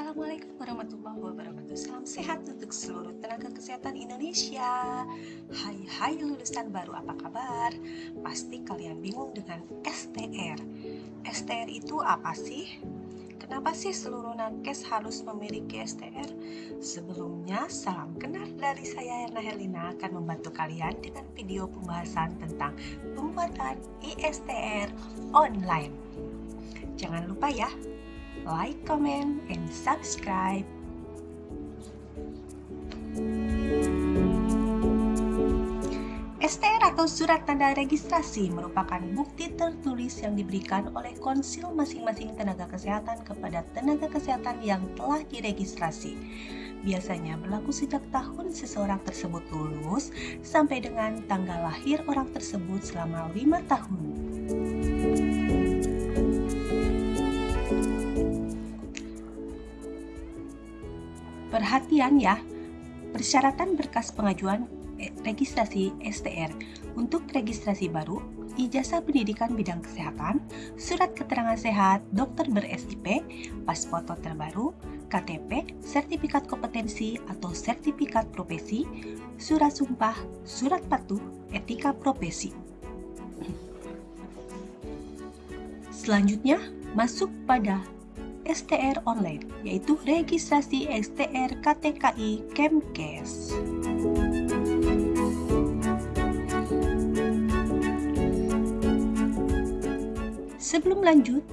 Assalamualaikum warahmatullahi wabarakatuh Salam sehat untuk seluruh tenaga kesehatan Indonesia Hai hai lulusan baru apa kabar? Pasti kalian bingung dengan STR STR itu apa sih? Kenapa sih seluruh nakes harus memiliki STR? Sebelumnya, salam kenal dari saya Erna Helina akan membantu kalian dengan video pembahasan tentang pembuatan ISTR online. Jangan lupa ya, like, comment, and subscribe. STR atau Surat Tanda Registrasi merupakan bukti tertulis yang diberikan oleh konsil masing-masing tenaga kesehatan kepada tenaga kesehatan yang telah diregistrasi. Biasanya berlaku sejak tahun seseorang tersebut lulus sampai dengan tanggal lahir orang tersebut selama lima tahun. Perhatian ya, persyaratan berkas pengajuan registrasi STR. Untuk registrasi baru, ijazah pendidikan bidang kesehatan, surat keterangan sehat, dokter ber-SIP, pas foto terbaru, KTP, sertifikat kompetensi atau sertifikat profesi, surat sumpah, surat patuh, etika profesi. Selanjutnya, masuk pada STR online, yaitu registrasi STR KTKI Kemkes. Sebelum lanjut,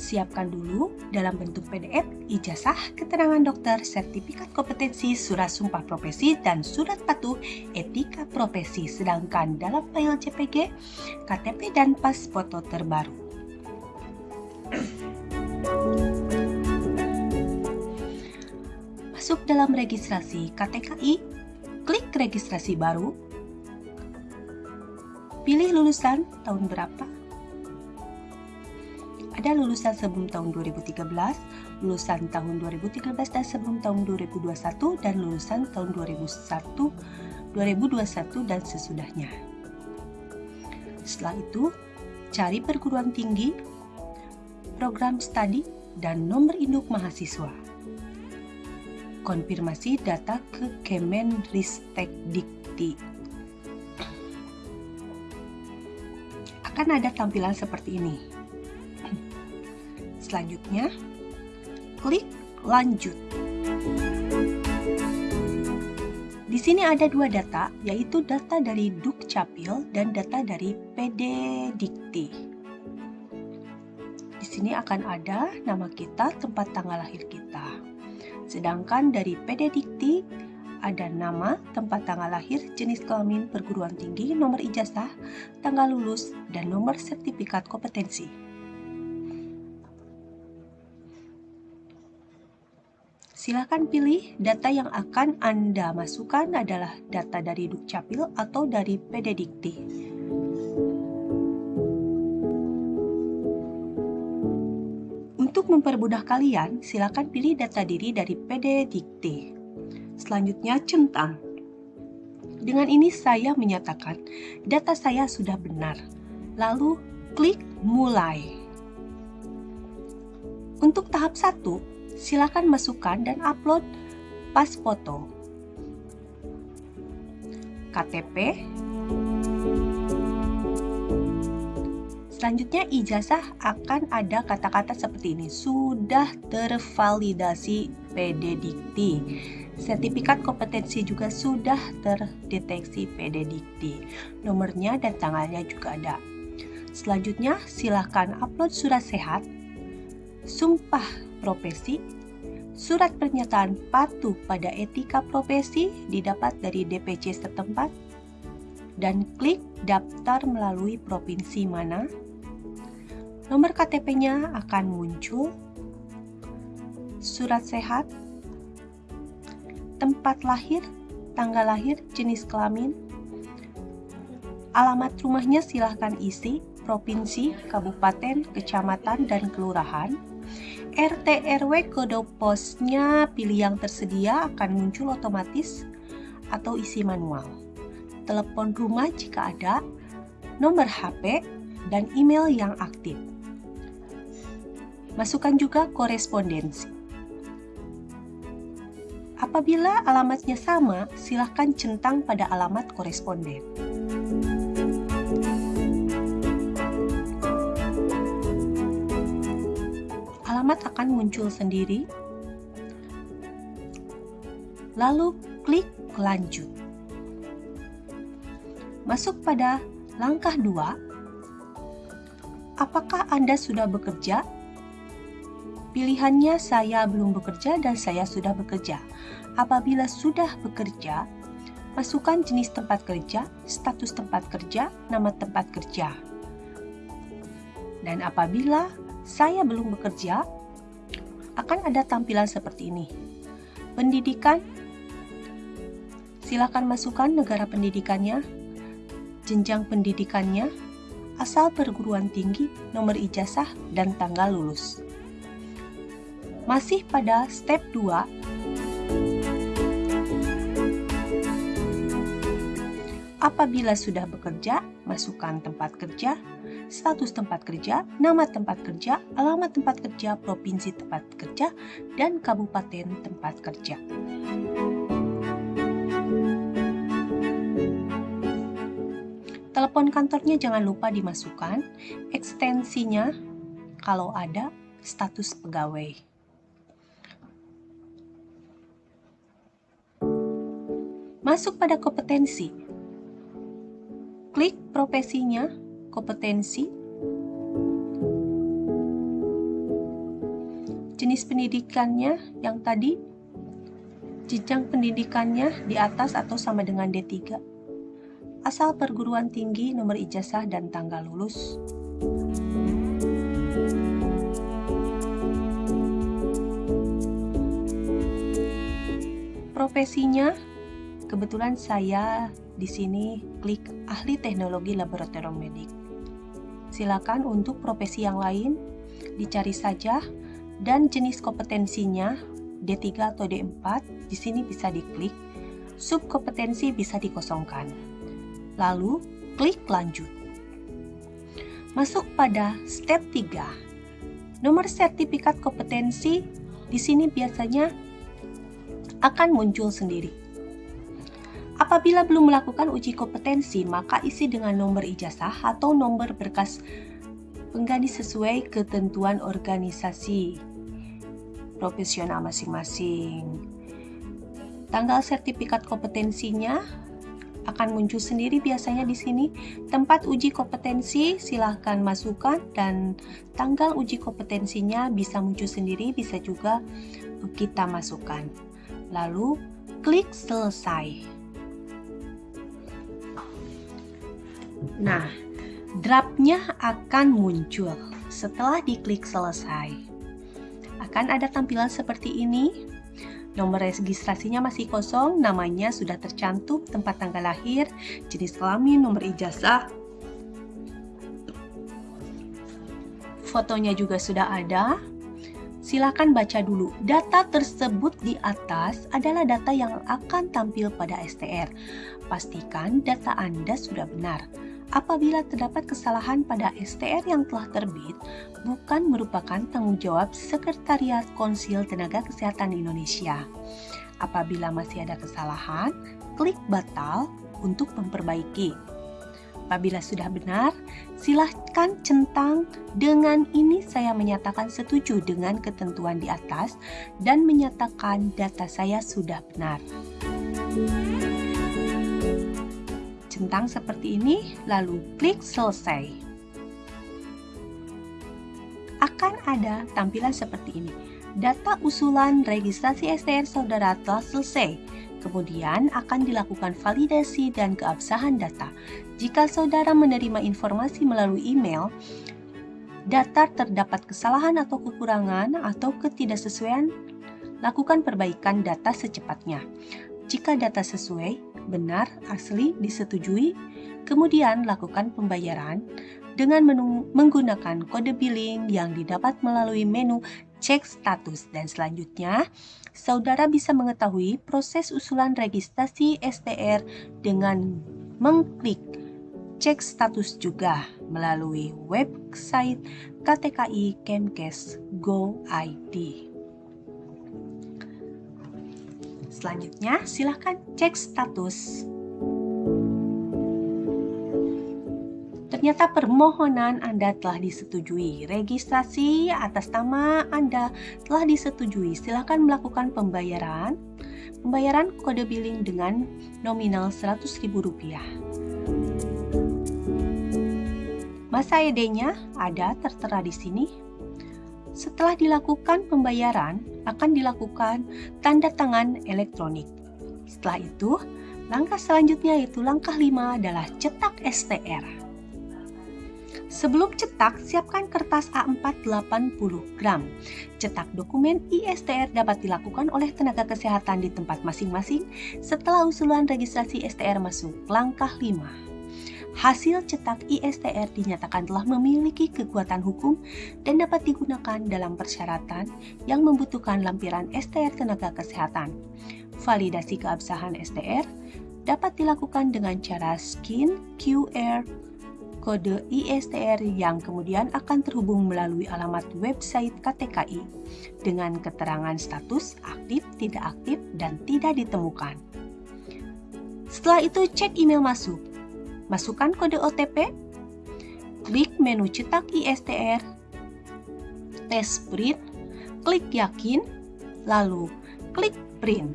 siapkan dulu dalam bentuk PDF ijazah, keterangan dokter, sertifikat kompetensi, surat sumpah profesi, dan surat patuh etika profesi. Sedangkan dalam file JPG, KTP dan pas foto terbaru. Masuk dalam registrasi KTKI, klik registrasi baru, pilih lulusan tahun berapa, ada lulusan sebelum tahun 2013, lulusan tahun 2013 dan sebelum tahun 2021, dan lulusan tahun 2001, 2021 dan sesudahnya. Setelah itu, cari perguruan tinggi, program studi, dan nomor induk mahasiswa konfirmasi data ke Kemenristek Dikti. Akan ada tampilan seperti ini. Selanjutnya, klik lanjut. Di sini ada dua data, yaitu data dari Dukcapil dan data dari PD Dikti. Di sini akan ada nama kita, tempat tanggal lahir kita. Sedangkan dari PD Dikti ada nama, tempat tanggal lahir, jenis kelamin, perguruan tinggi, nomor ijazah, tanggal lulus, dan nomor sertifikat kompetensi. Silakan pilih data yang akan Anda masukkan adalah data dari Dukcapil atau dari PD Dikti. Mempermudah kalian, silakan pilih data diri dari PD Dikti. Selanjutnya, centang. Dengan ini saya menyatakan data saya sudah benar. Lalu, klik mulai. Untuk tahap 1, silakan masukkan dan upload pas foto. KTP, Selanjutnya ijazah akan ada kata-kata seperti ini, sudah tervalidasi PD Dikti. Sertifikat kompetensi juga sudah terdeteksi PD Dikti. Nomornya dan tanggalnya juga ada. Selanjutnya silahkan upload surat sehat, sumpah profesi, surat pernyataan patuh pada etika profesi didapat dari DPC setempat, dan klik daftar melalui provinsi mana Nomor KTP-nya akan muncul, surat sehat, tempat lahir, tanggal lahir, jenis kelamin, alamat rumahnya silahkan isi, provinsi, kabupaten, kecamatan, dan kelurahan, RT RW kode posnya pilih yang tersedia akan muncul otomatis atau isi manual. Telepon rumah jika ada, nomor HP, dan email yang aktif. Masukkan juga korespondensi. Apabila alamatnya sama, silahkan centang pada alamat koresponden. Alamat akan muncul sendiri. Lalu klik lanjut. Masuk pada langkah 2. Apakah Anda sudah bekerja Pilihannya saya belum bekerja dan saya sudah bekerja. Apabila sudah bekerja, masukkan jenis tempat kerja, status tempat kerja, nama tempat kerja. Dan apabila saya belum bekerja, akan ada tampilan seperti ini. Pendidikan, silakan masukkan negara pendidikannya, jenjang pendidikannya, asal perguruan tinggi, nomor ijazah, dan tanggal lulus. Masih pada step 2, apabila sudah bekerja, masukkan tempat kerja, status tempat kerja, nama tempat kerja, alamat tempat kerja, provinsi tempat kerja, dan kabupaten tempat kerja. Telepon kantornya jangan lupa dimasukkan, ekstensinya kalau ada status pegawai. Masuk pada kompetensi. Klik profesinya, kompetensi, jenis pendidikannya yang tadi, jenjang pendidikannya di atas atau sama dengan D3, asal perguruan tinggi, nomor ijazah, dan tanggal lulus. Profesinya Kebetulan saya di sini klik ahli teknologi laboratorium medik. Silakan untuk profesi yang lain dicari saja dan jenis kompetensinya D3 atau D4 di sini bisa diklik. Subkompetensi bisa dikosongkan. Lalu klik lanjut. Masuk pada step 3. Nomor sertifikat kompetensi di sini biasanya akan muncul sendiri. Apabila belum melakukan uji kompetensi, maka isi dengan nomor ijazah atau nomor berkas pengganti sesuai ketentuan organisasi profesional masing-masing. Tanggal sertifikat kompetensinya akan muncul sendiri biasanya di sini. Tempat uji kompetensi silahkan masukkan dan tanggal uji kompetensinya bisa muncul sendiri, bisa juga kita masukkan. Lalu klik selesai. Nah, draftnya akan muncul setelah diklik selesai. Akan ada tampilan seperti ini. Nomor registrasinya masih kosong, namanya sudah tercantum, tempat tanggal lahir, jenis kelamin, nomor ijazah. Fotonya juga sudah ada. Silakan baca dulu. Data tersebut di atas adalah data yang akan tampil pada STR. Pastikan data Anda sudah benar. Apabila terdapat kesalahan pada STR yang telah terbit, bukan merupakan tanggung jawab Sekretariat Konsil Tenaga Kesehatan Indonesia. Apabila masih ada kesalahan, klik batal untuk memperbaiki. Apabila sudah benar, silahkan centang dengan ini saya menyatakan setuju dengan ketentuan di atas dan menyatakan data saya sudah benar centang seperti ini, lalu klik selesai. Akan ada tampilan seperti ini. Data usulan registrasi STR saudara telah selesai. Kemudian akan dilakukan validasi dan keabsahan data. Jika saudara menerima informasi melalui email, data terdapat kesalahan atau kekurangan atau ketidaksesuaian, lakukan perbaikan data secepatnya. Jika data sesuai, benar, asli, disetujui, kemudian lakukan pembayaran dengan menggunakan kode billing yang didapat melalui menu cek status dan selanjutnya saudara bisa mengetahui proses usulan registrasi STR dengan mengklik cek status juga melalui website KTKI Kemkes Go ID. Selanjutnya, silahkan cek status. Ternyata permohonan Anda telah disetujui. Registrasi atas nama Anda telah disetujui. Silakan melakukan pembayaran. Pembayaran kode billing dengan nominal Rp100.000. Masa ED-nya ada tertera di sini. Setelah dilakukan pembayaran, akan dilakukan tanda tangan elektronik. Setelah itu, langkah selanjutnya yaitu langkah 5 adalah cetak STR. Sebelum cetak, siapkan kertas A4 80 gram. Cetak dokumen ISTR dapat dilakukan oleh tenaga kesehatan di tempat masing-masing setelah usulan registrasi STR masuk. Langkah 5. Hasil cetak ISTR dinyatakan telah memiliki kekuatan hukum dan dapat digunakan dalam persyaratan yang membutuhkan lampiran STR tenaga kesehatan. Validasi keabsahan STR dapat dilakukan dengan cara skin QR kode ISTR yang kemudian akan terhubung melalui alamat website KTKI dengan keterangan status aktif, tidak aktif, dan tidak ditemukan. Setelah itu cek email masuk. Masukkan kode OTP, klik menu cetak ISTR, tes print, klik yakin, lalu klik print.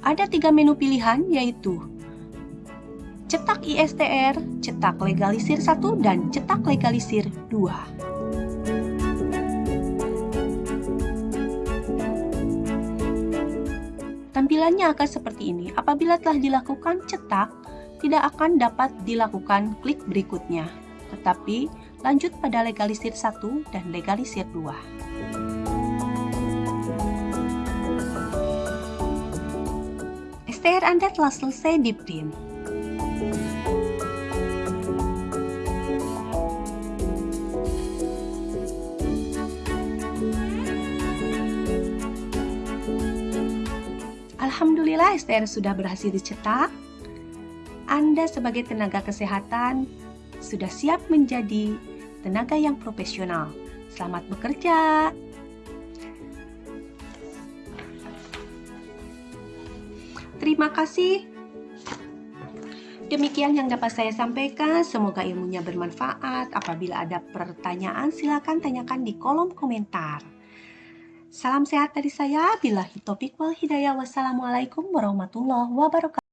Ada tiga menu pilihan yaitu cetak ISTR, cetak legalisir 1, dan cetak legalisir 2. Tampilannya akan seperti ini. Apabila telah dilakukan cetak, tidak akan dapat dilakukan klik berikutnya. Tetapi lanjut pada legalisir 1 dan legalisir 2. STR Anda telah selesai di print. Alhamdulillah STR sudah berhasil dicetak. Anda sebagai tenaga kesehatan sudah siap menjadi tenaga yang profesional. Selamat bekerja. Terima kasih. Demikian yang dapat saya sampaikan. Semoga ilmunya bermanfaat. Apabila ada pertanyaan, silakan tanyakan di kolom komentar. Salam sehat dari saya. Bila hitopik wal hidayah. Wassalamualaikum warahmatullahi wabarakatuh.